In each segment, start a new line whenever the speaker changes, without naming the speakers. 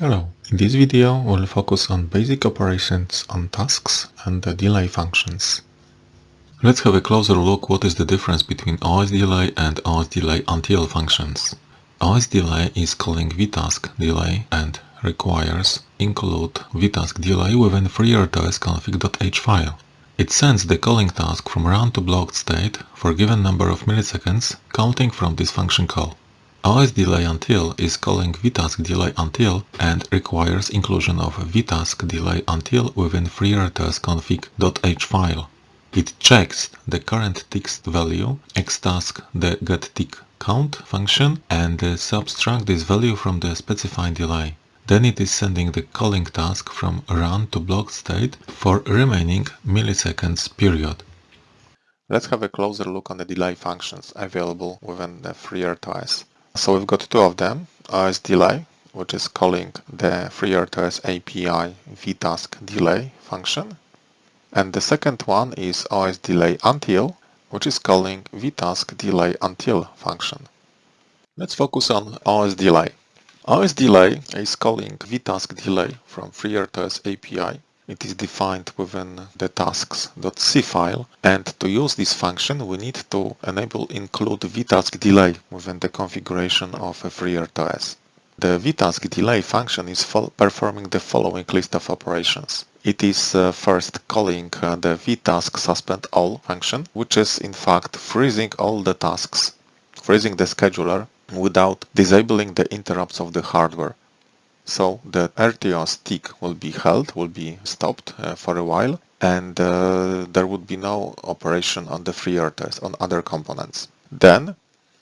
Hello, in this video we'll focus on basic operations on tasks and the delay functions. Let's have a closer look what is the difference between OSDelay and OSDelay functions. OSDelay is calling vtask delay and requires include vtask delay within FreeRTOS config.h file. It sends the calling task from run to blocked state for a given number of milliseconds counting from this function call. OSDelay is calling vtask delay until and requires inclusion of vtask delay until within FreeRTOS config.h file. It checks the current text value, xtask the function and subtract this value from the specified delay. Then it is sending the calling task from run to blocked state for remaining milliseconds period.
Let's have a closer look on the delay functions available within the FreeRTOS. So we've got two of them, OSDelay, which is calling the FreeRTOS API vtask delay function and the second one is OSDelay until, which is calling vtask delay until function. Let's focus on OSDelay. OSDelay is calling vtask delay from FreeRTOS API. It is defined within the tasks.c file and to use this function we need to enable include vtask delay within the configuration of FreeRTOS. The vtask delay function is performing the following list of operations. It is uh, first calling uh, the vtask suspend all function, which is in fact freezing all the tasks, freezing the scheduler without disabling the interrupts of the hardware. So the RTOS stick will be held, will be stopped uh, for a while, and uh, there would be no operation on the free FreeRTOS, on other components. Then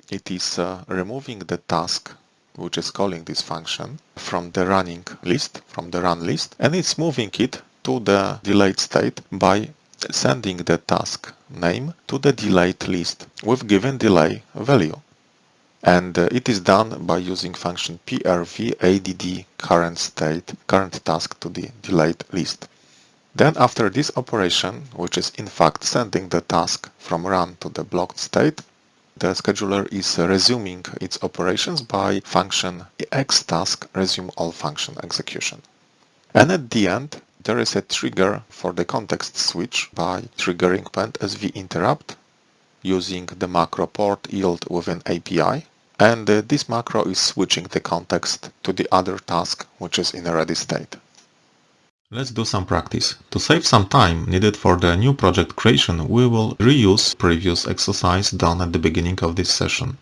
it is uh, removing the task which is calling this function from the running list, from the run list, and it's moving it to the delayed state by sending the task name to the delayed list with given delay value. And uh, it is done by using function prv_add current state, current task to the delayed list. Then after this operation, which is in fact sending the task from run to the blocked state, the scheduler is resuming its operations by function xtask resume all function execution. And at the end, there is a trigger for the context switch by triggering pendsv interrupt using the macro port yield within API. And uh, this macro is switching the context to the other task, which is in a ready state.
Let's do some practice. To save some time needed for the new project creation, we will reuse previous exercise done at the beginning of this session.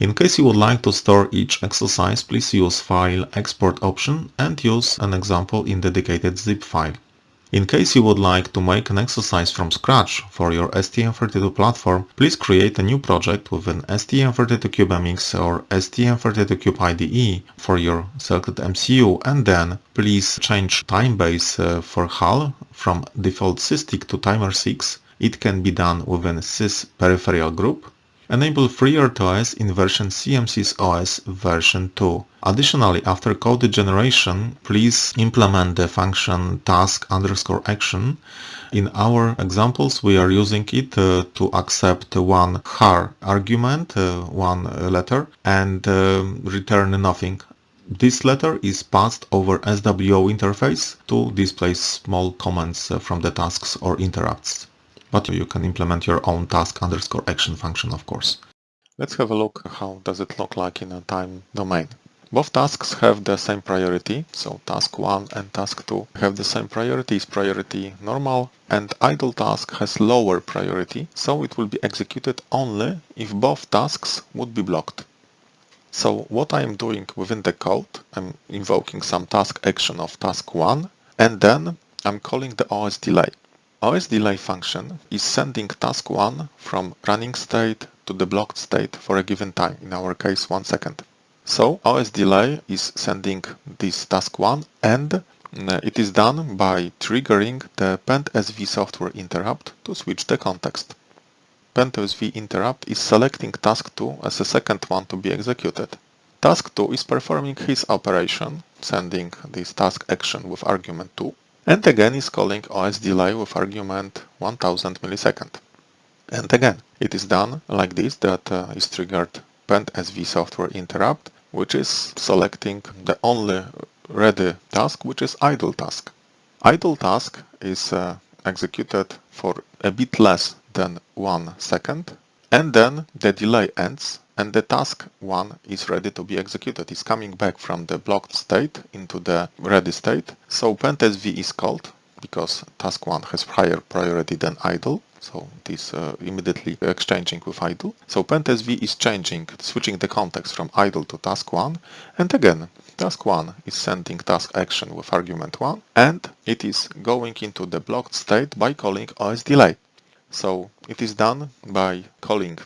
In case you would like to store each exercise, please use File Export option and use an example in dedicated zip file. In case you would like to make an exercise from scratch for your STM32 platform, please create a new project with an STM32CubeMX or STM32Cube IDE for your selected MCU and then please change time base uh, for HAL from default SysTick to timer 6. It can be done within sys peripheral group Enable FreeRTOS in version CMSIS OS version 2. Additionally, after code generation, please implement the function task underscore action. In our examples, we are using it uh, to accept one char argument, uh, one letter, and uh, return nothing. This letter is passed over SWO interface to display small comments uh, from the tasks or interrupts but you can implement your own task underscore action function, of course.
Let's have a look how does it look like in a time domain. Both tasks have the same priority, so task 1 and task 2 have the same priority, is priority normal, and idle task has lower priority, so it will be executed only if both tasks would be blocked. So what I am doing within the code, I'm invoking some task action of task 1, and then I'm calling the OSDelay. OSDelay function is sending task 1 from running state to the blocked state for a given time, in our case 1 second. So OSDelay is sending this task 1 and uh, it is done by triggering the pendsv software interrupt to switch the context. pendsv interrupt is selecting task 2 as a second one to be executed. Task 2 is performing his operation, sending this task action with argument 2 and again is calling OSDelay with argument 1000 millisecond. And again, it is done like this, that uh, is triggered pendsv software interrupt, which is selecting the only ready task, which is idle task. Idle task is uh, executed for a bit less than one second and then the delay ends and the task 1 is ready to be executed. It's coming back from the blocked state into the ready state. So PendSV is called because task 1 has higher priority than idle. So it is uh, immediately exchanging with idle. So PendSV is changing, switching the context from idle to task 1. And again, task 1 is sending task action with argument 1 and it is going into the blocked state by calling OS delay. So it is done by calling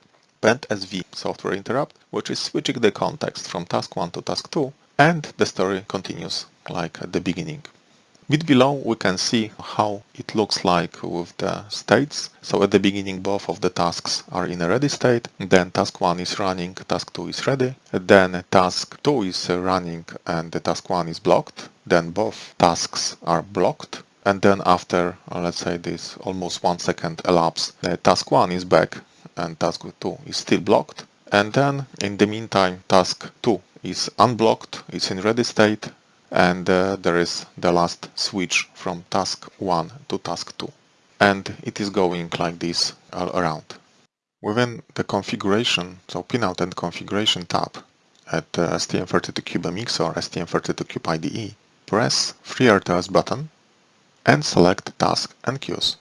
PendSV software interrupt, which is switching the context from task 1 to task 2, and the story continues like at the beginning. Bit below we can see how it looks like with the states. So at the beginning both of the tasks are in a ready state, then task 1 is running, task 2 is ready, then task 2 is running and the task 1 is blocked, then both tasks are blocked, and then after uh, let's say this almost one second elapsed the task 1 is back and task 2 is still blocked. And then in the meantime task 2 is unblocked it's in ready state and uh, there is the last switch from task 1 to task 2 and it is going like this all around. Within the configuration so pinout and configuration tab at uh, STM32CubeMX or STM32Cube IDE press FreeRTOS button and select Task and Queues.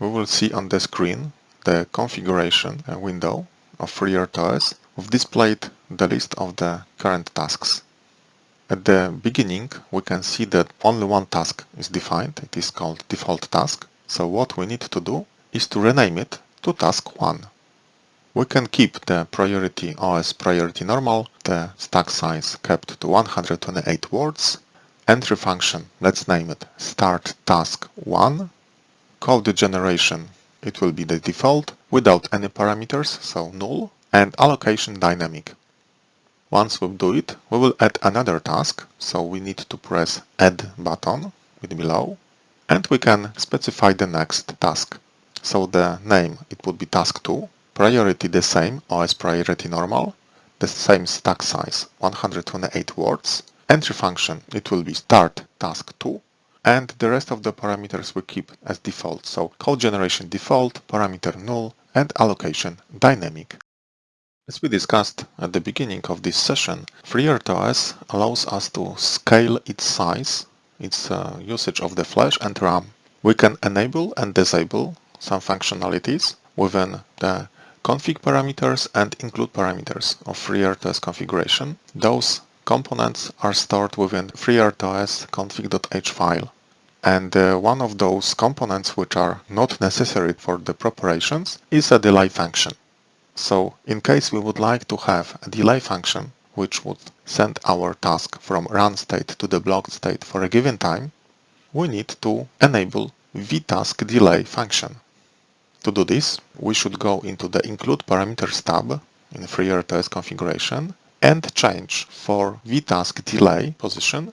We will see on the screen the configuration uh, window of FreeRTOS with displayed the list of the current tasks. At the beginning we can see that only one task is defined, it is called default task. So what we need to do is to rename it to task 1. We can keep the priority OS priority normal, the stack size kept to 128 words entry function, let's name it start task 1, code generation, it will be the default without any parameters, so null, and allocation dynamic. Once we do it, we will add another task, so we need to press add button with below, and we can specify the next task. So the name, it would be task 2, priority the same, OS priority normal, the same stack size, 128 words, entry function, it will be start task 2 and the rest of the parameters we keep as default. So code generation default, parameter null and allocation dynamic. As we discussed at the beginning of this session, FreeRTOS allows us to scale its size, its uh, usage of the flash and RAM. We can enable and disable some functionalities within the config parameters and include parameters of FreeRTOS configuration. Those components are stored within FreeRTOS config.h file. And uh, one of those components which are not necessary for the preparations is a delay function. So in case we would like to have a delay function which would send our task from run state to the blocked state for a given time, we need to enable vtask delay function. To do this, we should go into the include parameters tab in FreeRTOS configuration and change for vtask delay position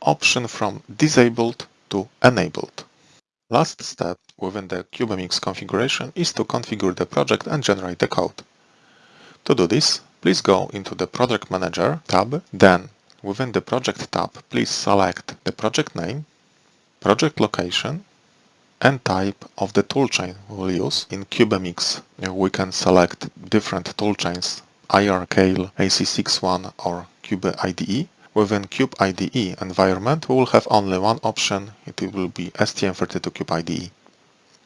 option from disabled to enabled. Last step within the CubeMX configuration is to configure the project and generate the code. To do this, please go into the Project Manager tab, then within the Project tab, please select the project name, project location, and type of the toolchain we'll use. In CubeMX, we can select different toolchains IRCale AC61 or Cube IDE. Within Cube IDE environment, we will have only one option, it will be STM32Cube IDE.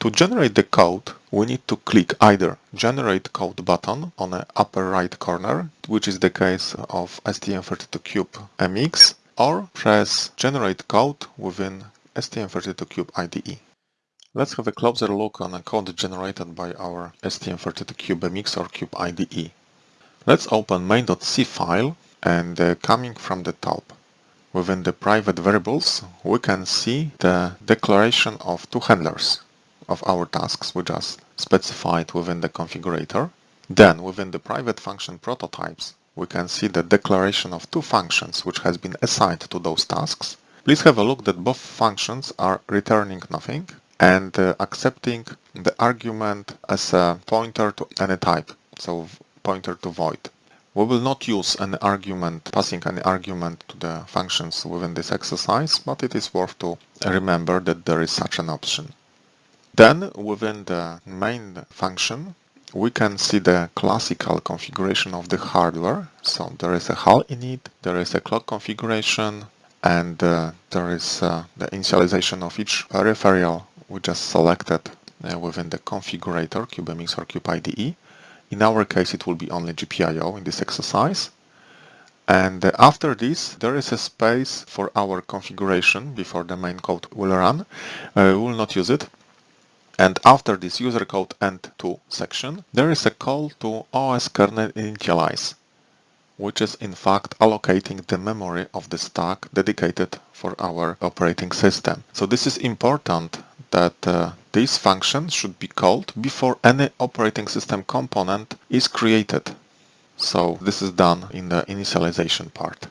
To generate the code, we need to click either Generate Code button on the upper right corner, which is the case of STM32Cube MX, or press Generate Code within STM32Cube IDE. Let's have a closer look on a code generated by our STM32Cube MX or Cube IDE. Let's open main.c file and uh, coming from the top within the private variables we can see the declaration of two handlers of our tasks we just specified within the configurator. Then within the private function prototypes we can see the declaration of two functions which has been assigned to those tasks. Please have a look that both functions are returning nothing and uh, accepting the argument as a pointer to any type. So pointer to void. We will not use an argument, passing any argument to the functions within this exercise, but it is worth to remember that there is such an option. Then within the main function, we can see the classical configuration of the hardware. So there is a HAL init, there is a clock configuration, and uh, there is uh, the initialization of each peripheral we just selected uh, within the configurator, CubeMX or CubeIDE. In our case, it will be only GPIO in this exercise. And uh, after this, there is a space for our configuration before the main code will run. Uh, we will not use it. And after this user code end to section, there is a call to OS kernel initialize, which is in fact allocating the memory of the stack dedicated for our operating system. So this is important that uh, this function should be called before any operating system component is created. So this is done in the initialization part.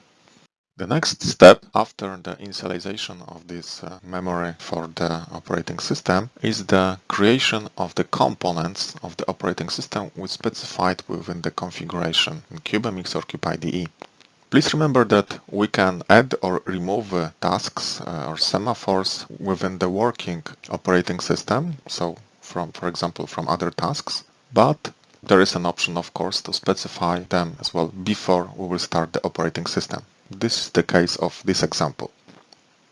The next step after the initialization of this uh, memory for the operating system is the creation of the components of the operating system we specified within the configuration in CubeMX or CubeIDE. Please remember that we can add or remove uh, tasks uh, or semaphores within the working operating system, so from, for example, from other tasks, but there is an option, of course, to specify them as well before we will start the operating system. This is the case of this example.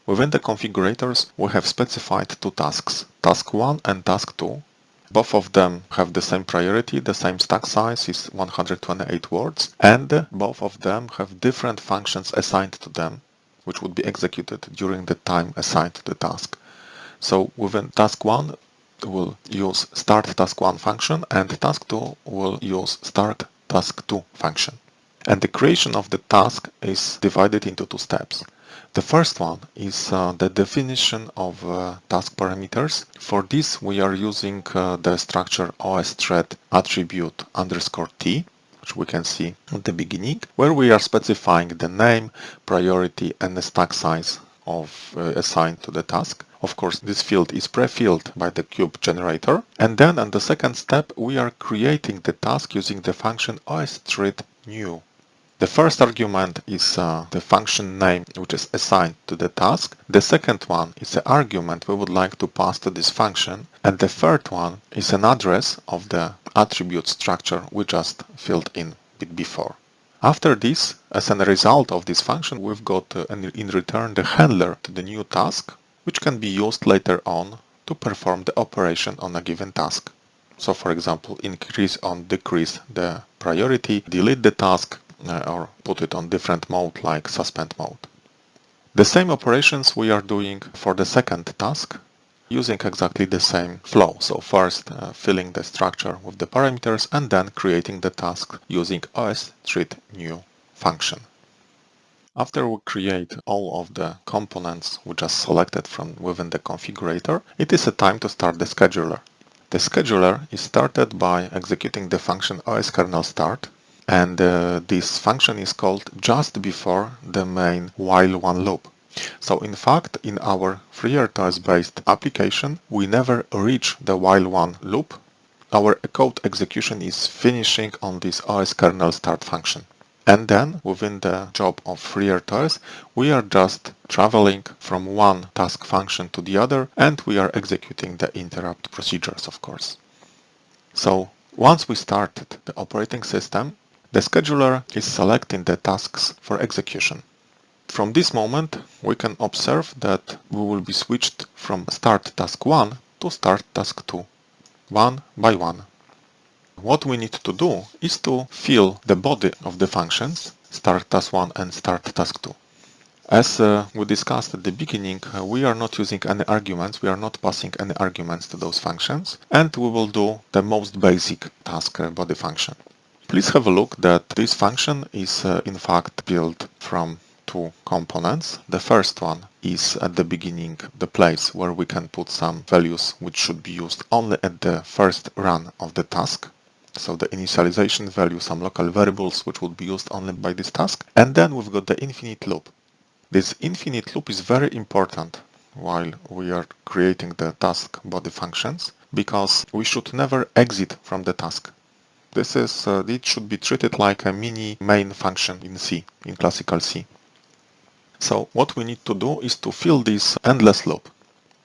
Within the configurators, we have specified two tasks, task 1 and task 2. Both of them have the same priority, the same stack size is 128 words, and both of them have different functions assigned to them, which would be executed during the time assigned to the task. So within task 1, we'll use start task 1 function and task 2 will use start task 2 function. And the creation of the task is divided into two steps. The first one is uh, the definition of uh, task parameters. For this, we are using uh, the structure osthread attribute underscore t, which we can see at the beginning, where we are specifying the name, priority, and the stack size of uh, assigned to the task. Of course, this field is pre-filled by the cube generator. And then on the second step, we are creating the task using the function osthread new. The first argument is uh, the function name which is assigned to the task. The second one is the argument we would like to pass to this function. And the third one is an address of the attribute structure we just filled in bit before. After this, as a result of this function, we've got uh, in return the handler to the new task, which can be used later on to perform the operation on a given task. So for example, increase or decrease the priority, delete the task, or put it on different mode like suspend mode. The same operations we are doing for the second task using exactly the same flow. So first uh, filling the structure with the parameters and then creating the task using os thread new function. After we create all of the components we just selected from within the configurator, it is a time to start the scheduler. The scheduler is started by executing the function oskernel_start and uh, this function is called just before the main while one loop. So in fact, in our FreeRTOS based application, we never reach the while one loop. Our code execution is finishing on this OS kernel start function. And then within the job of FreeRTOS, we are just traveling from one task function to the other and we are executing the interrupt procedures, of course. So once we started the operating system, the scheduler is selecting the tasks for execution. From this moment, we can observe that we will be switched from start task 1 to start task 2, one by one. What we need to do is to fill the body of the functions start task 1 and start task 2. As uh, we discussed at the beginning, uh, we are not using any arguments, we are not passing any arguments to those functions, and we will do the most basic task uh, body function. Please have a look that this function is uh, in fact built from two components. The first one is at the beginning the place where we can put some values which should be used only at the first run of the task. So the initialization value, some local variables which would be used only by this task. And then we've got the infinite loop. This infinite loop is very important while we are creating the task body functions because we should never exit from the task. This is, uh, it should be treated like a mini main function in C, in classical C. So what we need to do is to fill this endless loop.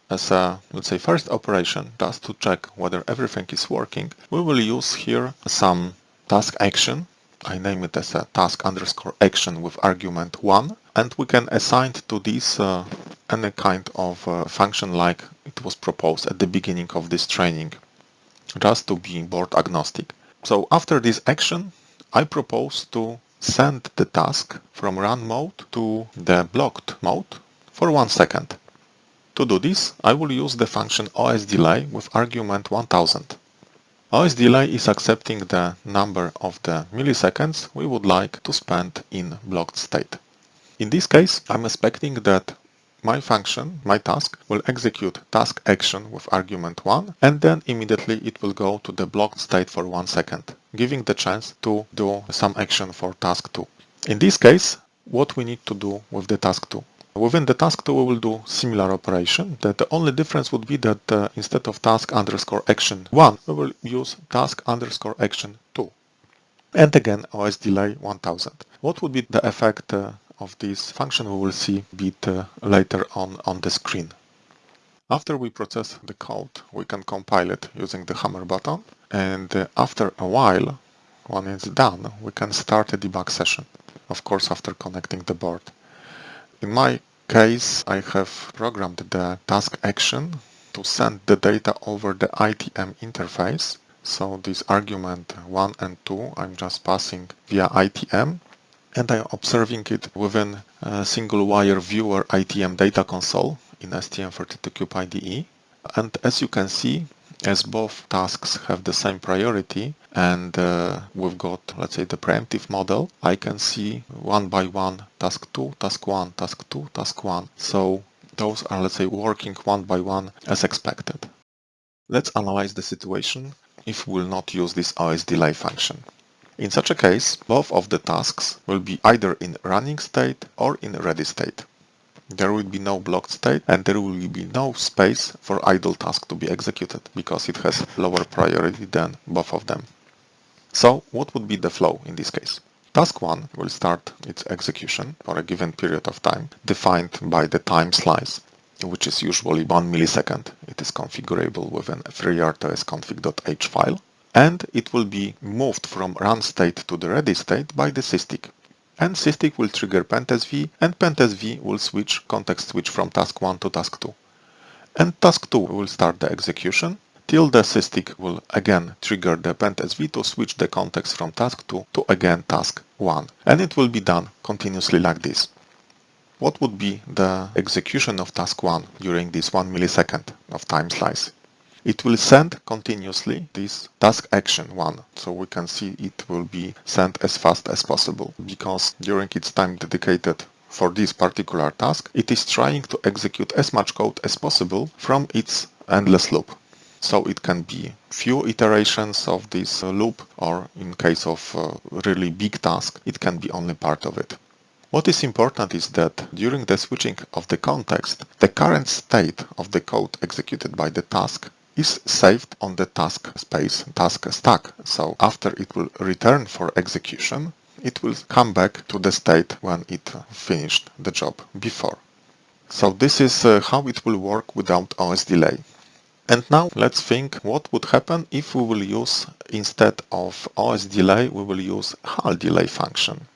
As a, let's say, first operation, just to check whether everything is working, we will use here some task action. I name it as a task underscore action with argument 1. And we can assign to this uh, any kind of uh, function like it was proposed at the beginning of this training, just to be board agnostic. So after this action, I propose to send the task from run mode to the blocked mode for one second. To do this, I will use the function osdelay with argument 1000. osdelay is accepting the number of the milliseconds we would like to spend in blocked state. In this case, I'm expecting that my function, my task, will execute task action with argument 1 and then immediately it will go to the blocked state for 1 second, giving the chance to do some action for task 2. In this case, what we need to do with the task 2? Within the task 2 we will do similar operation, that the only difference would be that uh, instead of task underscore action 1, we will use task underscore action 2. And again, osdelay 1000. What would be the effect uh, of this function we will see a bit uh, later on on the screen. After we process the code, we can compile it using the hammer button and uh, after a while, when it's done, we can start a debug session, of course after connecting the board. In my case, I have programmed the task action to send the data over the ITM interface. So this argument 1 and 2 I'm just passing via ITM and I'm observing it within a single wire viewer ITM data console in STM32Cube IDE. And as you can see, as both tasks have the same priority and uh, we've got, let's say, the preemptive model, I can see one by one task 2, task 1, task 2, task 1. So those are, let's say, working one by one as expected. Let's analyze the situation if we'll not use this osdelay function. In such a case, both of the tasks will be either in running state or in ready state. There will be no blocked state and there will be no space for idle task to be executed because it has lower priority than both of them. So what would be the flow in this case? Task 1 will start its execution for a given period of time defined by the time slice which is usually 1 millisecond. It is configurable within FreeRTOS config.h file and it will be moved from run state to the ready state by the SysTick. And SysTick will trigger PendSV and PendSV will switch context switch from task 1 to task 2. And task 2 will start the execution till the SysTick will again trigger the PendSV to switch the context from task 2 to again task 1. And it will be done continuously like this. What would be the execution of task 1 during this 1 millisecond of time slice? It will send continuously this task action one. So we can see it will be sent as fast as possible because during its time dedicated for this particular task, it is trying to execute as much code as possible from its endless loop. So it can be few iterations of this uh, loop or in case of uh, really big task, it can be only part of it. What is important is that during the switching of the context, the current state of the code executed by the task is saved on the task space, task stack. So after it will return for execution, it will come back to the state when it finished the job before. So this is uh, how it will work without OS delay. And now let's think what would happen if we will use, instead of OS delay, we will use HAL delay function.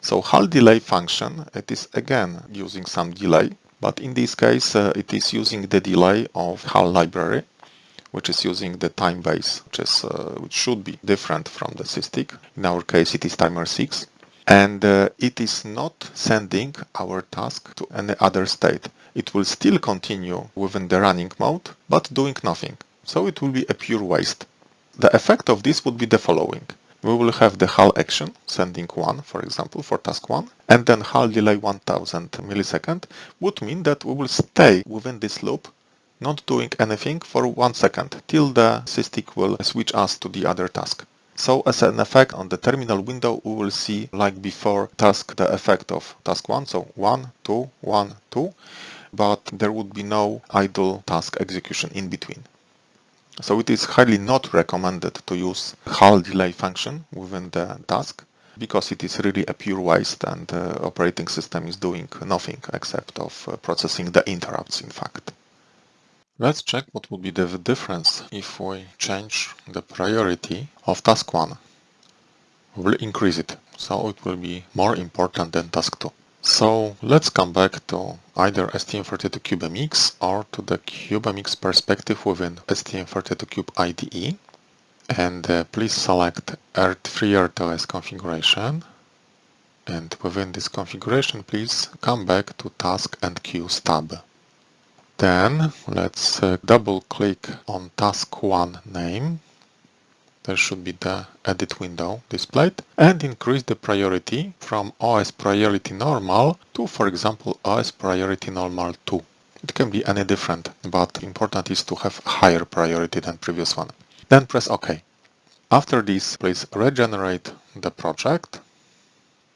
So HAL delay function, it is again using some delay, but in this case uh, it is using the delay of HAL library which is using the time base, which, is, uh, which should be different from the SysTick. In our case, it is timer 6. And uh, it is not sending our task to any other state. It will still continue within the running mode, but doing nothing. So it will be a pure waste. The effect of this would be the following. We will have the HAL action, sending 1, for example, for task 1, and then HAL delay 1000 millisecond would mean that we will stay within this loop not doing anything for one second till the SysTick will switch us to the other task. So as an effect on the terminal window, we will see like before task the effect of task 1, so 1, 2, 1, 2, but there would be no idle task execution in between. So it is highly not recommended to use HAL delay function within the task because it is really a pure waste and the operating system is doing nothing except of uh, processing the interrupts in fact. Let's check what would be the difference if we change the priority of task 1. We will increase it, so it will be more important than task 2. So let's come back to either STM32CubeMX or to the CubeMX perspective within STM32Cube IDE. And uh, please select FreeRTOS configuration. And within this configuration, please come back to Task and Queues tab. Then let's uh, double click on task 1 name. There should be the edit window displayed and increase the priority from OS priority normal to, for example, OS priority normal 2. It can be any different, but important is to have higher priority than previous one. Then press OK. After this, please regenerate the project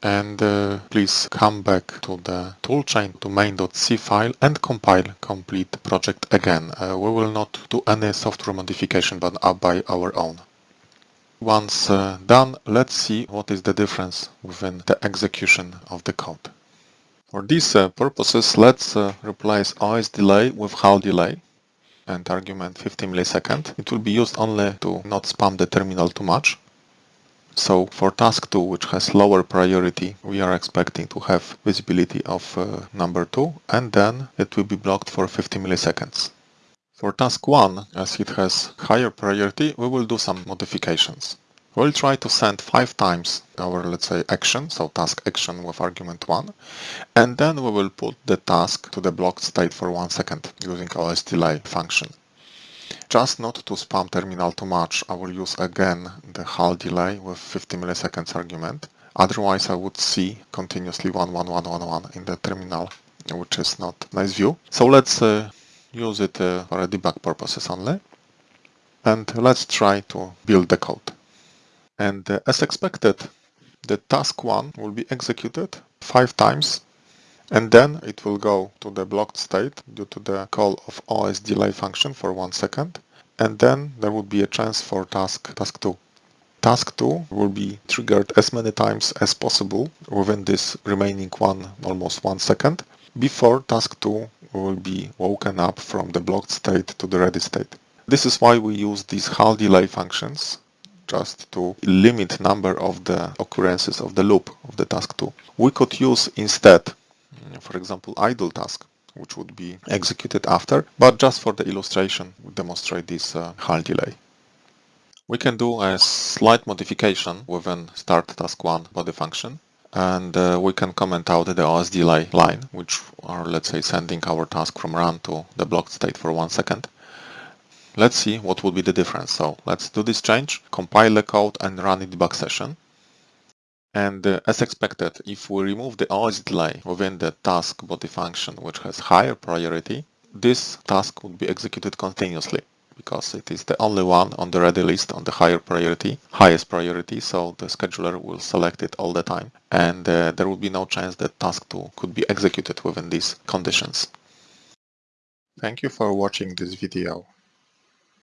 and uh, please come back to the toolchain to main.c file and compile complete project again. Uh, we will not do any software modification but by our own. Once uh, done, let's see what is the difference within the execution of the code. For these uh, purposes, let's uh, replace OS delay with HAL delay and argument 50 millisecond. It will be used only to not spam the terminal too much. So for task 2, which has lower priority, we are expecting to have visibility of uh, number 2 and then it will be blocked for 50 milliseconds. For task 1, as it has higher priority, we will do some modifications. We'll try to send 5 times our, let's say, action, so task action with argument 1, and then we will put the task to the blocked state for 1 second using OS delay function. Just not to spam terminal too much, I will use again the HAL delay with 50 milliseconds argument. Otherwise, I would see continuously 11111 in the terminal, which is not nice view. So let's uh, use it uh, for debug purposes only. And let's try to build the code. And uh, as expected, the task 1 will be executed 5 times and then it will go to the blocked state due to the call of OS delay function for one second and then there would be a chance for task task 2. Task 2 will be triggered as many times as possible within this remaining one almost one second before task 2 will be woken up from the blocked state to the ready state. This is why we use these HAL delay functions just to limit number of the occurrences of the loop of the task 2. We could use instead for example, idle task, which would be executed after, but just for the illustration, we demonstrate this uh, HAL delay. We can do a slight modification within start task 1 body function and uh, we can comment out the OS delay line, which are, let's say, sending our task from run to the blocked state for one second. Let's see what would be the difference. So let's do this change, compile the code and run a debug session. And uh, as expected, if we remove the OS delay within the task body function which has higher priority, this task would be executed continuously because it is the only one on the ready list on the higher priority, highest priority, so the scheduler will select it all the time and uh, there will be no chance that task 2 could be executed within these conditions. Thank you for watching this video.